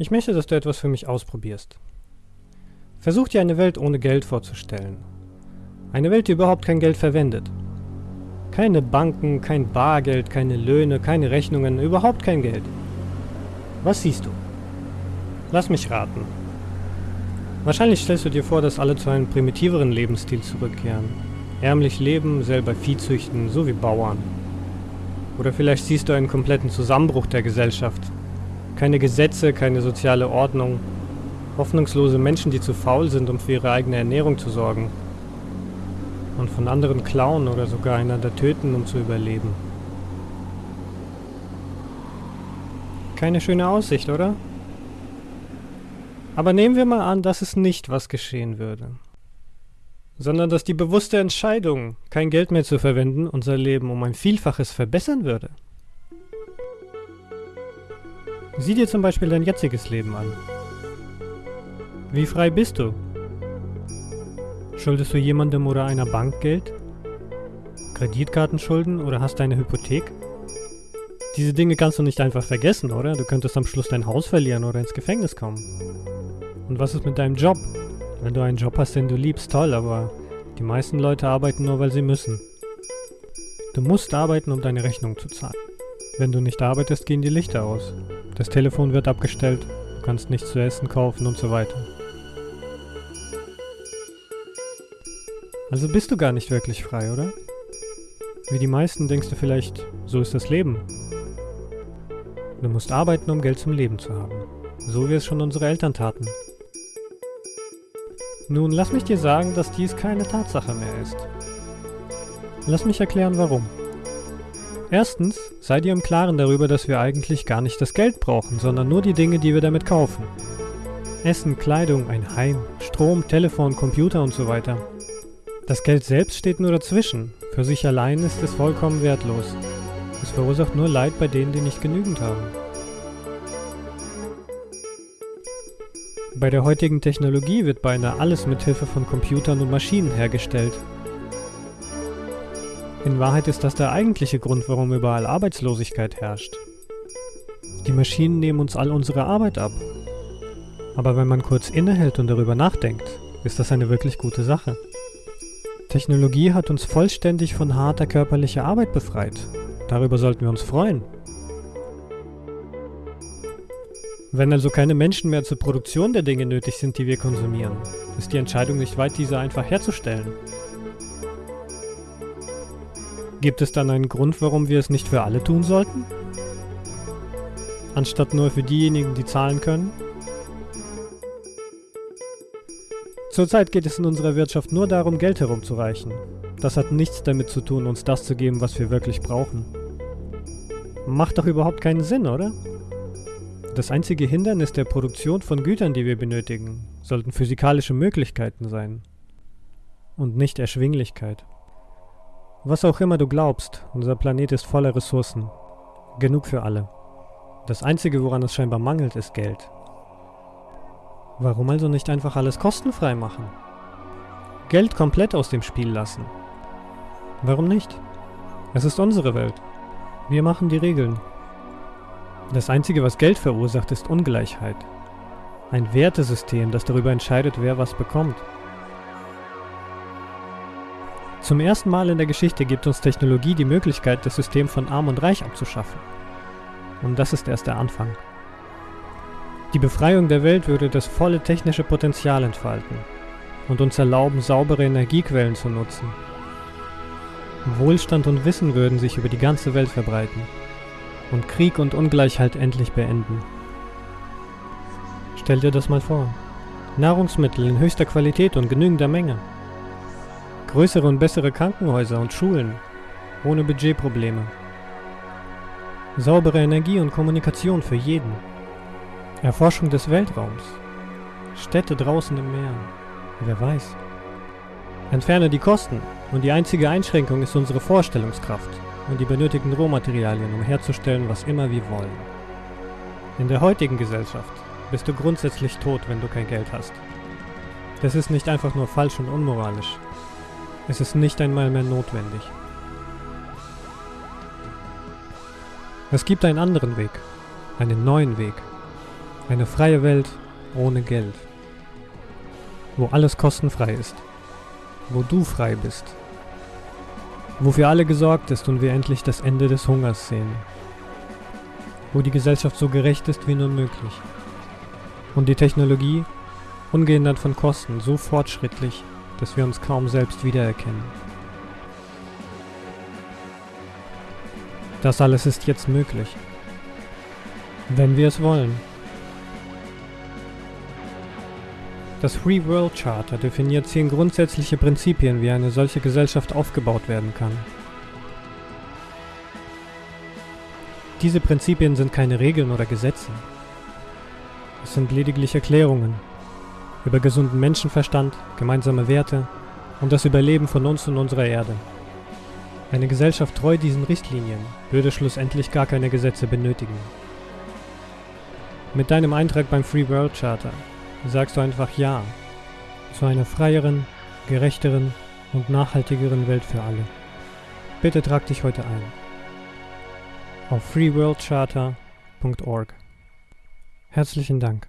Ich möchte, dass du etwas für mich ausprobierst. Versuch dir eine Welt ohne Geld vorzustellen. Eine Welt, die überhaupt kein Geld verwendet. Keine Banken, kein Bargeld, keine Löhne, keine Rechnungen, überhaupt kein Geld. Was siehst du? Lass mich raten. Wahrscheinlich stellst du dir vor, dass alle zu einem primitiveren Lebensstil zurückkehren. Ärmlich leben, selber Vieh züchten, so wie Bauern. Oder vielleicht siehst du einen kompletten Zusammenbruch der Gesellschaft. Keine Gesetze, keine soziale Ordnung. Hoffnungslose Menschen, die zu faul sind, um für ihre eigene Ernährung zu sorgen. Und von anderen klauen oder sogar einander töten, um zu überleben. Keine schöne Aussicht, oder? Aber nehmen wir mal an, dass es nicht was geschehen würde. Sondern dass die bewusste Entscheidung, kein Geld mehr zu verwenden, unser Leben um ein Vielfaches verbessern würde. Sieh dir zum Beispiel dein jetziges Leben an. Wie frei bist du? Schuldest du jemandem oder einer Bank Geld? Kreditkartenschulden oder hast du eine Hypothek? Diese Dinge kannst du nicht einfach vergessen, oder? Du könntest am Schluss dein Haus verlieren oder ins Gefängnis kommen. Und was ist mit deinem Job? Wenn du einen Job hast, den du liebst, toll, aber die meisten Leute arbeiten nur, weil sie müssen. Du musst arbeiten, um deine Rechnung zu zahlen. Wenn du nicht arbeitest, gehen die Lichter aus. Das Telefon wird abgestellt, du kannst nichts zu essen kaufen und so weiter. Also bist du gar nicht wirklich frei, oder? Wie die meisten denkst du vielleicht, so ist das Leben. Du musst arbeiten, um Geld zum Leben zu haben. So wie es schon unsere Eltern taten. Nun, lass mich dir sagen, dass dies keine Tatsache mehr ist. Lass mich erklären, warum. Erstens, sei dir im Klaren darüber, dass wir eigentlich gar nicht das Geld brauchen, sondern nur die Dinge, die wir damit kaufen. Essen, Kleidung, ein Heim, Strom, Telefon, Computer und so weiter. Das Geld selbst steht nur dazwischen. Für sich allein ist es vollkommen wertlos. Es verursacht nur Leid bei denen, die nicht genügend haben. Bei der heutigen Technologie wird beinahe alles mit Hilfe von Computern und Maschinen hergestellt. In Wahrheit ist das der eigentliche Grund, warum überall Arbeitslosigkeit herrscht. Die Maschinen nehmen uns all unsere Arbeit ab. Aber wenn man kurz innehält und darüber nachdenkt, ist das eine wirklich gute Sache. Technologie hat uns vollständig von harter körperlicher Arbeit befreit Darüber sollten wir uns freuen. Wenn also keine Menschen mehr zur Produktion der Dinge nötig sind, die wir konsumieren, ist die Entscheidung nicht weit, diese einfach herzustellen. Gibt es dann einen Grund, warum wir es nicht für alle tun sollten? Anstatt nur für diejenigen, die zahlen können? Zurzeit geht es in unserer Wirtschaft nur darum, Geld herumzureichen. Das hat nichts damit zu tun, uns das zu geben, was wir wirklich brauchen. Macht doch überhaupt keinen Sinn, oder? Das einzige Hindernis der Produktion von Gütern, die wir benötigen, sollten physikalische Möglichkeiten sein. Und nicht Erschwinglichkeit. Was auch immer du glaubst, unser Planet ist voller Ressourcen. Genug für alle. Das Einzige, woran es scheinbar mangelt, ist Geld. Warum also nicht einfach alles kostenfrei machen? Geld komplett aus dem Spiel lassen. Warum nicht? Es ist unsere Welt. Wir machen die Regeln. Das Einzige, was Geld verursacht, ist Ungleichheit. Ein Wertesystem, das darüber entscheidet, wer was bekommt. Zum ersten Mal in der Geschichte gibt uns Technologie die Möglichkeit, das System von Arm und Reich abzuschaffen. Und das ist erst der Anfang. Die Befreiung der Welt würde das volle technische Potenzial entfalten und uns erlauben, saubere Energiequellen zu nutzen, Wohlstand und Wissen würden sich über die ganze Welt verbreiten und Krieg und Ungleichheit endlich beenden. Stell dir das mal vor. Nahrungsmittel in höchster Qualität und genügender Menge. Größere und bessere Krankenhäuser und Schulen, ohne Budgetprobleme. Saubere Energie und Kommunikation für jeden. Erforschung des Weltraums. Städte draußen im Meer. Wer weiß. Entferne die Kosten und die einzige Einschränkung ist unsere Vorstellungskraft und die benötigten Rohmaterialien, um herzustellen, was immer wir wollen. In der heutigen Gesellschaft bist du grundsätzlich tot, wenn du kein Geld hast. Das ist nicht einfach nur falsch und unmoralisch. Es ist nicht einmal mehr notwendig. Es gibt einen anderen Weg, einen neuen Weg. Eine freie Welt ohne Geld. Wo alles kostenfrei ist. Wo du frei bist. Wo für alle gesorgt ist und wir endlich das Ende des Hungers sehen. Wo die Gesellschaft so gerecht ist wie nur möglich. Und die Technologie, ungehindert von Kosten, so fortschrittlich, dass wir uns kaum selbst wiedererkennen. Das alles ist jetzt möglich. Wenn wir es wollen. Das Free World Charter definiert zehn grundsätzliche Prinzipien, wie eine solche Gesellschaft aufgebaut werden kann. Diese Prinzipien sind keine Regeln oder Gesetze. Es sind lediglich Erklärungen über gesunden Menschenverstand, gemeinsame Werte und das Überleben von uns und unserer Erde. Eine Gesellschaft treu diesen Richtlinien würde schlussendlich gar keine Gesetze benötigen. Mit deinem Eintrag beim Free World Charter sagst du einfach Ja zu einer freieren, gerechteren und nachhaltigeren Welt für alle. Bitte trag dich heute ein auf freeworldcharter.org. Herzlichen Dank.